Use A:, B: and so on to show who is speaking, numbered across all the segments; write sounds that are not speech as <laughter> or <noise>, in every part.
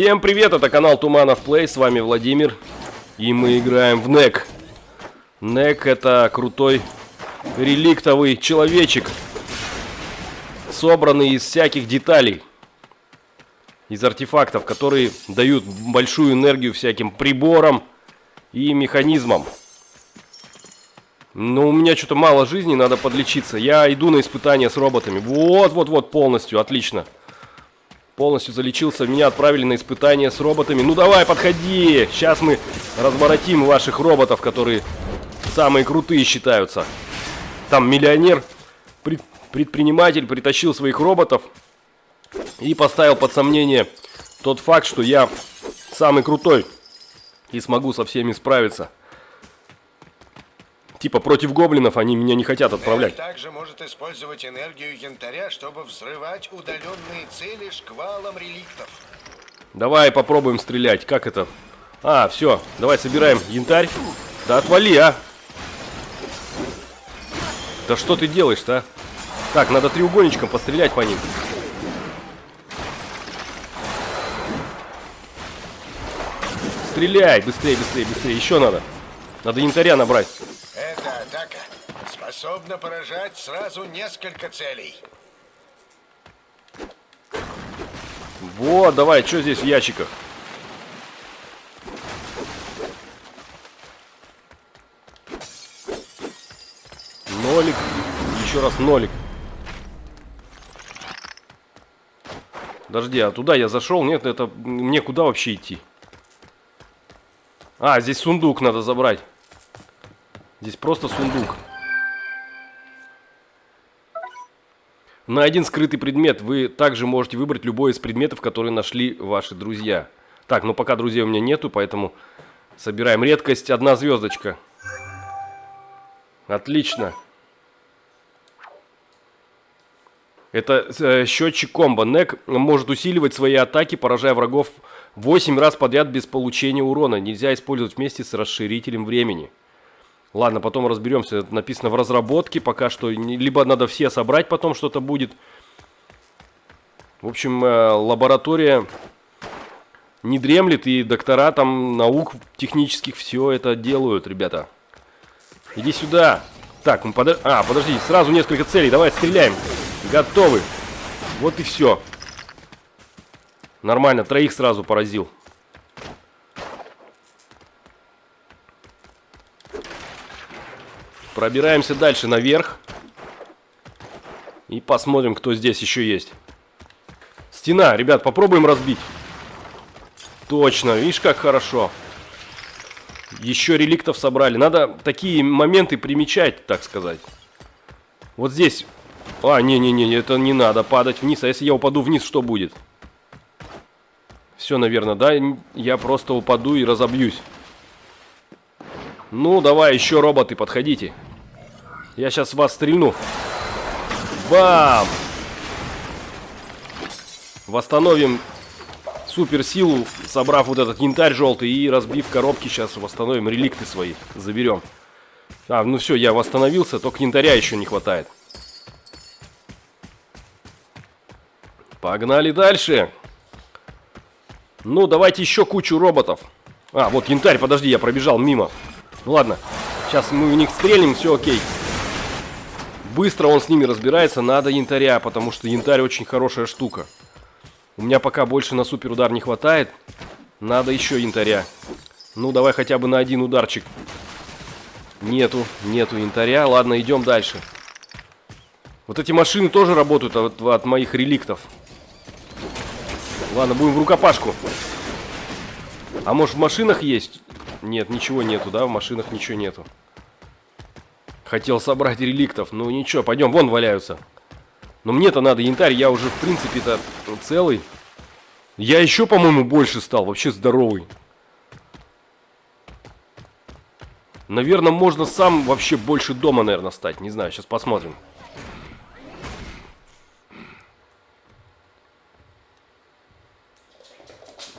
A: Всем привет, это канал Туманов Плей, с вами Владимир. И мы играем в НЕК. НЕК это крутой реликтовый человечек. Собранный из всяких деталей. Из артефактов, которые дают большую энергию всяким приборам и механизмам. Но у меня что-то мало жизни, надо подлечиться. Я иду на испытания с роботами. Вот-вот-вот, полностью, отлично. Полностью залечился, меня отправили на испытания с роботами. Ну давай, подходи! Сейчас мы разворотим ваших роботов, которые самые крутые считаются. Там миллионер, пред, предприниматель притащил своих роботов и поставил под сомнение тот факт, что я самый крутой и смогу со всеми справиться. Типа против гоблинов они меня не хотят отправлять.
B: Нель также может использовать энергию янтаря, чтобы взрывать удаленные цели шквалом реликтов.
A: Давай попробуем стрелять. Как это? А, все. Давай собираем янтарь. Да отвали, а! Да что ты делаешь-то, а? Так, надо треугольничком пострелять по ним. Стреляй! Быстрее, быстрее, быстрее. Еще надо. Надо янтаря набрать.
B: Способна поражать сразу несколько целей.
A: Вот, давай, что здесь в ящиках? Нолик. Еще раз нолик. Подожди, а туда я зашел? Нет, это мне куда вообще идти? А, здесь сундук надо забрать. Здесь просто сундук. На один скрытый предмет вы также можете выбрать любой из предметов, которые нашли ваши друзья. Так, ну пока друзей у меня нету, поэтому собираем редкость. Одна звездочка. Отлично. Это э, счетчик комбо. Нек может усиливать свои атаки, поражая врагов 8 раз подряд без получения урона. Нельзя использовать вместе с расширителем времени. Ладно, потом разберемся. Это написано в разработке пока что. Либо надо все собрать, потом что-то будет. В общем, э, лаборатория не дремлет, и доктора там наук технических все это делают, ребята. Иди сюда. Так, мы под... А, подожди, сразу несколько целей. Давай стреляем. Готовы. Вот и все. Нормально, троих сразу поразил. Пробираемся дальше наверх. И посмотрим, кто здесь еще есть. Стена, ребят, попробуем разбить. Точно, видишь, как хорошо. Еще реликтов собрали. Надо такие моменты примечать, так сказать. Вот здесь а, не-не-не, это не надо падать вниз. А если я упаду вниз, что будет? Все, наверное, да? Я просто упаду и разобьюсь. Ну, давай, еще роботы, подходите. Я сейчас вас стрельну. Бам! Восстановим суперсилу, собрав вот этот янтарь желтый и разбив коробки, сейчас восстановим реликты свои, заберем. А, ну все, я восстановился, только янтаря еще не хватает. Погнали дальше. Ну, давайте еще кучу роботов. А, вот янтарь, подожди, я пробежал мимо. Ну ладно, сейчас мы у них стрельнем, все окей. Быстро он с ними разбирается, надо янтаря, потому что янтарь очень хорошая штука. У меня пока больше на супер удар не хватает. Надо еще янтаря. Ну, давай хотя бы на один ударчик. Нету, нету янтаря. Ладно, идем дальше. Вот эти машины тоже работают от, от моих реликтов. Ладно, будем в рукопашку. А может в машинах есть? Нет, ничего нету, да? В машинах ничего нету. Хотел собрать реликтов. Ну ничего, пойдем, вон валяются. Но мне-то надо янтарь, я уже в принципе-то целый. Я еще, по-моему, больше стал, вообще здоровый. Наверное, можно сам вообще больше дома, наверное, стать. Не знаю, сейчас посмотрим.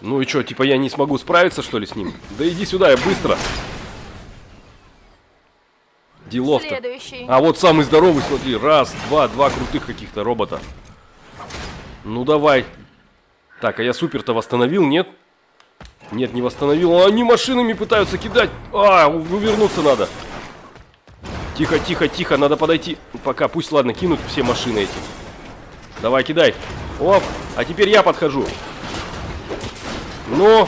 A: Ну и что, типа я не смогу справиться, что ли, с ним? Да иди сюда, я быстро. Делов-то. А вот самый здоровый, смотри. Раз, два, два крутых каких-то робота. Ну давай. Так, а я супер-то восстановил, нет? Нет, не восстановил. А Они машинами пытаются кидать. А, увернуться надо. Тихо, тихо, тихо, надо подойти. Пока, пусть, ладно, кинут все машины эти. Давай, кидай. Оп, а теперь я подхожу. Ну,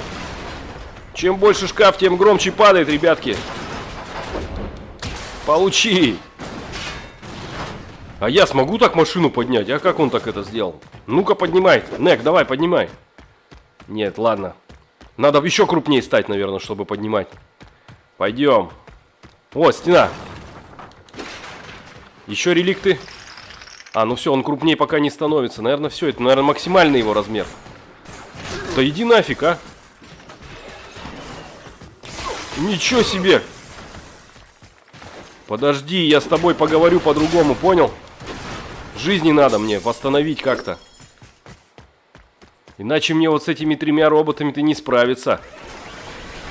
A: чем больше шкаф, тем громче падает, ребятки. Получи. А я смогу так машину поднять? А как он так это сделал? Ну-ка, поднимай. Нек, давай, поднимай. Нет, ладно. Надо еще крупнее стать, наверное, чтобы поднимать. Пойдем. О, стена. Еще реликты. А, ну все, он крупнее пока не становится. Наверное, все. Это, наверное, максимальный его размер. Да иди нафиг, а. Ничего себе. Подожди, я с тобой поговорю по-другому, понял? Жизни надо мне восстановить как-то. Иначе мне вот с этими тремя роботами ты не справиться.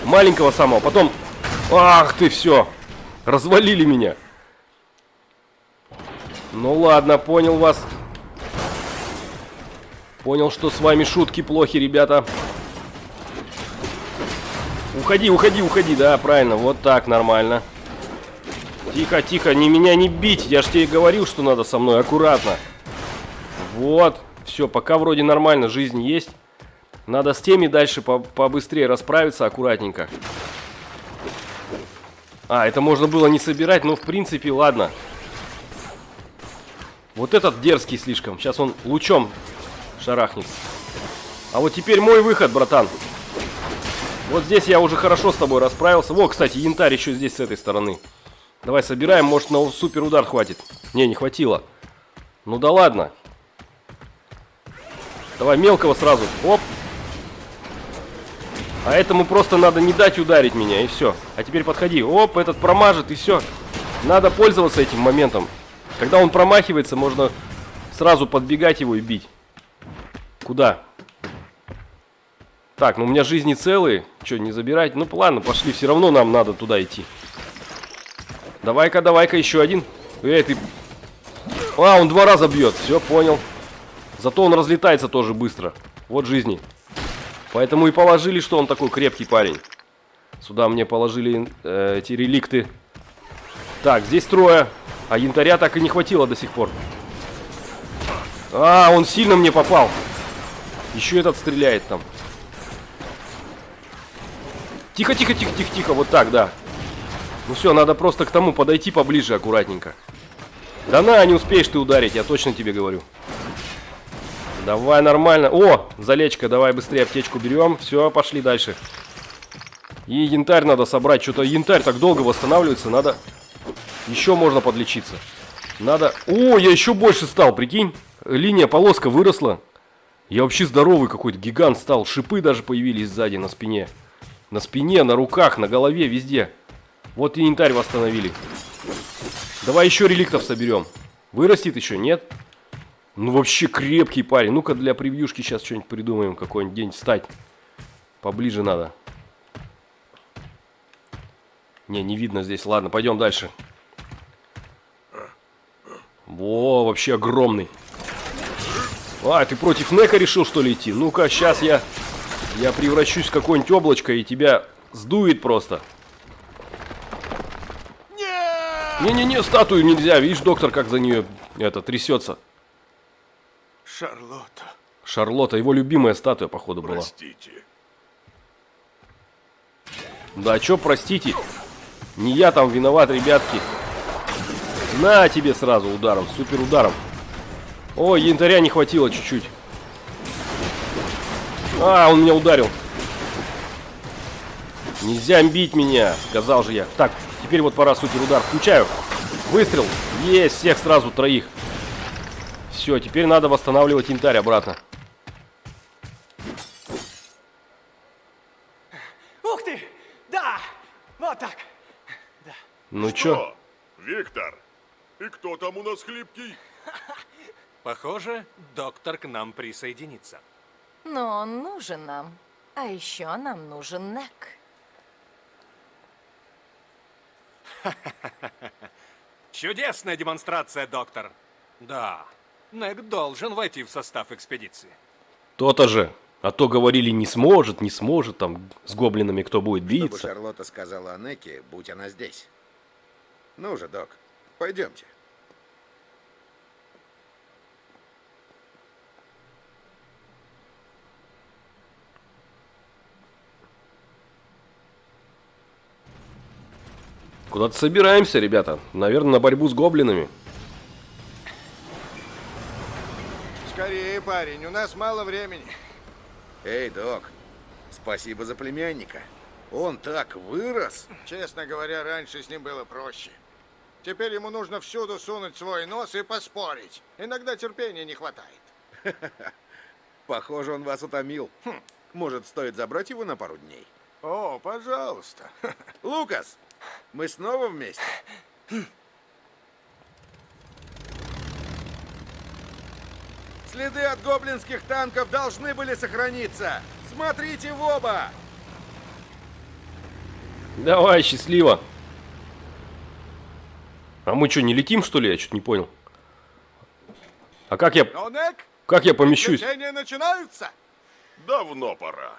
A: Маленького самого, потом... Ах ты, все. Развалили меня. Ну ладно, понял вас. Понял, что с вами шутки плохи, ребята. Уходи, уходи, уходи, да, правильно, вот так, нормально. Тихо, тихо, не меня не бить, я ж тебе говорил, что надо со мной, аккуратно. Вот, все, пока вроде нормально, жизнь есть. Надо с теми дальше по побыстрее расправиться, аккуратненько. А, это можно было не собирать, но в принципе, ладно. Вот этот дерзкий слишком. Сейчас он лучом шарахнет. А вот теперь мой выход, братан. Вот здесь я уже хорошо с тобой расправился. Во, кстати, янтарь еще здесь с этой стороны. Давай собираем, может на супер удар хватит. Не, не хватило. Ну да ладно. Давай мелкого сразу. Оп. А этому просто надо не дать ударить меня, и все. А теперь подходи. Оп, этот промажет, и все. Надо пользоваться этим моментом. Когда он промахивается, можно сразу подбегать его и бить. Куда? Так, ну у меня жизни целые. Что, не забирать? Ну ладно, пошли. Все равно нам надо туда идти. Давай-ка, давай-ка, еще один. Эй, ты... А, он два раза бьет. Все, понял. Зато он разлетается тоже быстро. Вот жизни. Поэтому и положили, что он такой крепкий парень. Сюда мне положили э, эти реликты. Так, здесь трое. А янтаря так и не хватило до сих пор. А, он сильно мне попал. Еще этот стреляет там. Тихо, тихо, тихо, тихо, тихо. Вот так, да. Ну все, надо просто к тому подойти поближе аккуратненько. Да на, не успеешь ты ударить, я точно тебе говорю. Давай нормально. О, залечка, давай быстрее аптечку берем. Все, пошли дальше. И янтарь надо собрать. Что-то янтарь так долго восстанавливается. Надо... Еще можно подлечиться. Надо... О, я еще больше стал, прикинь. Линия полоска выросла. Я вообще здоровый какой-то, гигант стал. Шипы даже появились сзади на спине. На спине, на руках, на голове, везде. Вот и янтарь восстановили. Давай еще реликтов соберем. Вырастет еще, нет? Ну вообще крепкий парень. Ну-ка для превьюшки сейчас что-нибудь придумаем. Какой-нибудь день встать. Поближе надо. Не, не видно здесь. Ладно, пойдем дальше. Во, вообще огромный. А, ты против Нека решил, что ли, идти? Ну-ка, сейчас я... Я превращусь в какое-нибудь облачко и тебя сдует просто. Не-не-не, статую нельзя. Видишь, доктор, как за нее это трясется.
B: Шарлотта.
A: Шарлотта, его любимая статуя, походу, была.
B: Простите.
A: Да, чё, простите. Не я там виноват, ребятки. На тебе сразу ударом, супер ударом. Ой, янтаря не хватило чуть-чуть. А, он меня ударил. Нельзя бить меня, сказал же я. Так, теперь вот пора супер удар. Включаю. Выстрел. Есть, всех сразу троих. Все, теперь надо восстанавливать янтарь обратно.
C: Ух ты! Да! Вот так!
A: Ну чё?
D: Виктор, и кто там у нас хлипкий? <laughs>
C: Похоже, доктор к нам присоединится.
E: Но он нужен нам. А еще нам нужен Нек. <laughs>
C: Чудесная демонстрация, доктор. Да, Нек должен войти в состав экспедиции.
A: То-то же. А то говорили, не сможет, не сможет, там, с гоблинами кто будет
F: Чтобы
A: биться.
F: Шарлотта сказала о Неке, будь она здесь. Ну же, док, пойдемте.
A: Куда-то собираемся, ребята. Наверное, на борьбу с гоблинами.
B: Скорее, парень, у нас мало времени.
F: Эй, док, спасибо за племянника. Он так вырос.
B: Честно говоря, раньше с ним было проще. Теперь ему нужно всюду сунуть свой нос и поспорить. Иногда терпения не хватает. <laughs>
F: Похоже, он вас утомил. Может, стоит забрать его на пару дней?
B: О, пожалуйста. <laughs>
F: Лукас, мы снова вместе? Следы от гоблинских танков должны были сохраниться. Смотрите в оба!
A: Давай, счастливо. А мы что, не летим, что ли? Я что-то не понял. А как я, как я помещусь?
B: начинаются.
D: Давно пора.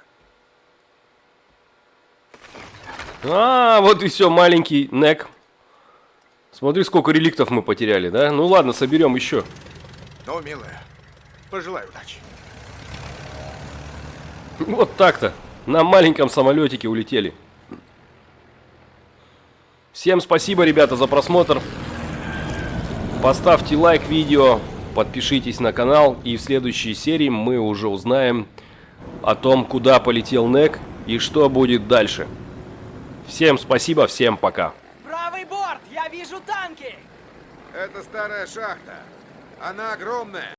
A: А, вот и все, маленький Нек. Смотри, сколько реликтов мы потеряли, да? Ну ладно, соберем еще.
B: Ну, милая, пожелаю удачи.
A: Вот так-то. На маленьком самолетике улетели. Всем спасибо, ребята, за просмотр. Поставьте лайк видео, подпишитесь на канал. И в следующей серии мы уже узнаем о том, куда полетел Нек и что будет дальше. Всем спасибо, всем пока.
G: Правый борт! Я вижу танки!
F: Это старая шахта. Она огромная.